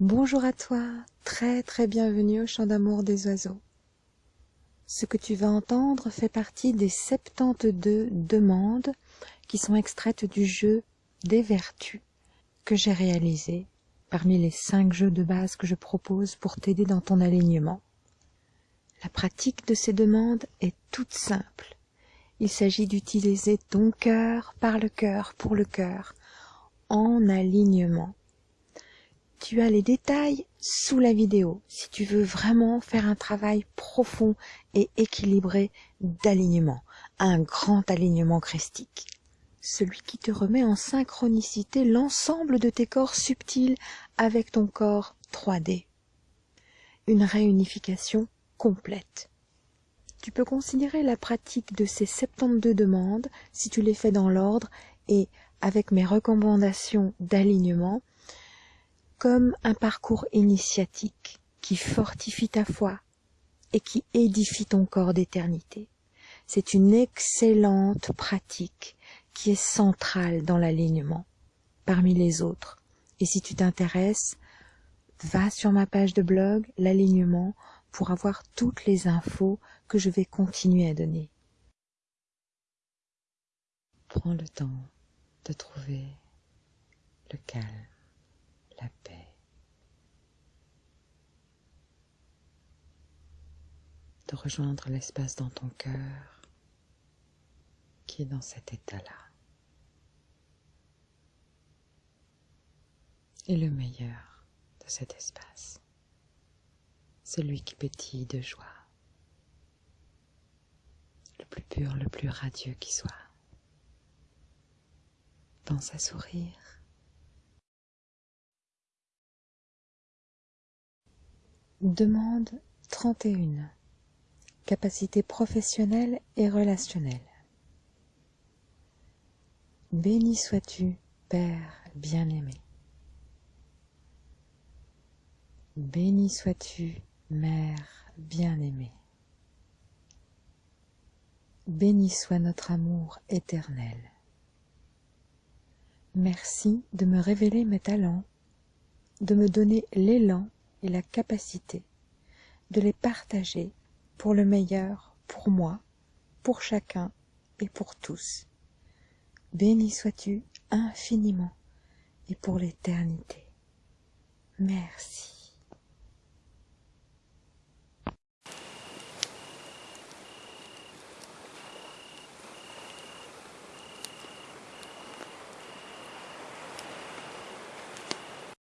Bonjour à toi, très très bienvenue au chant d'amour des oiseaux. Ce que tu vas entendre fait partie des 72 demandes qui sont extraites du jeu des vertus que j'ai réalisé parmi les 5 jeux de base que je propose pour t'aider dans ton alignement. La pratique de ces demandes est toute simple. Il s'agit d'utiliser ton cœur par le cœur pour le cœur en alignement tu as les détails sous la vidéo si tu veux vraiment faire un travail profond et équilibré d'alignement, un grand alignement christique. Celui qui te remet en synchronicité l'ensemble de tes corps subtils avec ton corps 3D. Une réunification complète. Tu peux considérer la pratique de ces 72 demandes, si tu les fais dans l'ordre et avec mes recommandations d'alignement, comme un parcours initiatique qui fortifie ta foi et qui édifie ton corps d'éternité. C'est une excellente pratique qui est centrale dans l'alignement parmi les autres. Et si tu t'intéresses, va sur ma page de blog, l'alignement, pour avoir toutes les infos que je vais continuer à donner. Prends le temps de trouver le calme la paix. De rejoindre l'espace dans ton cœur qui est dans cet état-là. Et le meilleur de cet espace, celui qui pétille de joie, le plus pur, le plus radieux qui soit. Pense à sourire Demande 31. Capacité professionnelle et relationnelle. Béni sois-tu, Père bien-aimé. Béni sois-tu, Mère bien-aimée. Béni soit notre amour éternel. Merci de me révéler mes talents, de me donner l'élan et la capacité de les partager pour le meilleur, pour moi, pour chacun et pour tous. Béni sois-tu infiniment et pour l'éternité. Merci.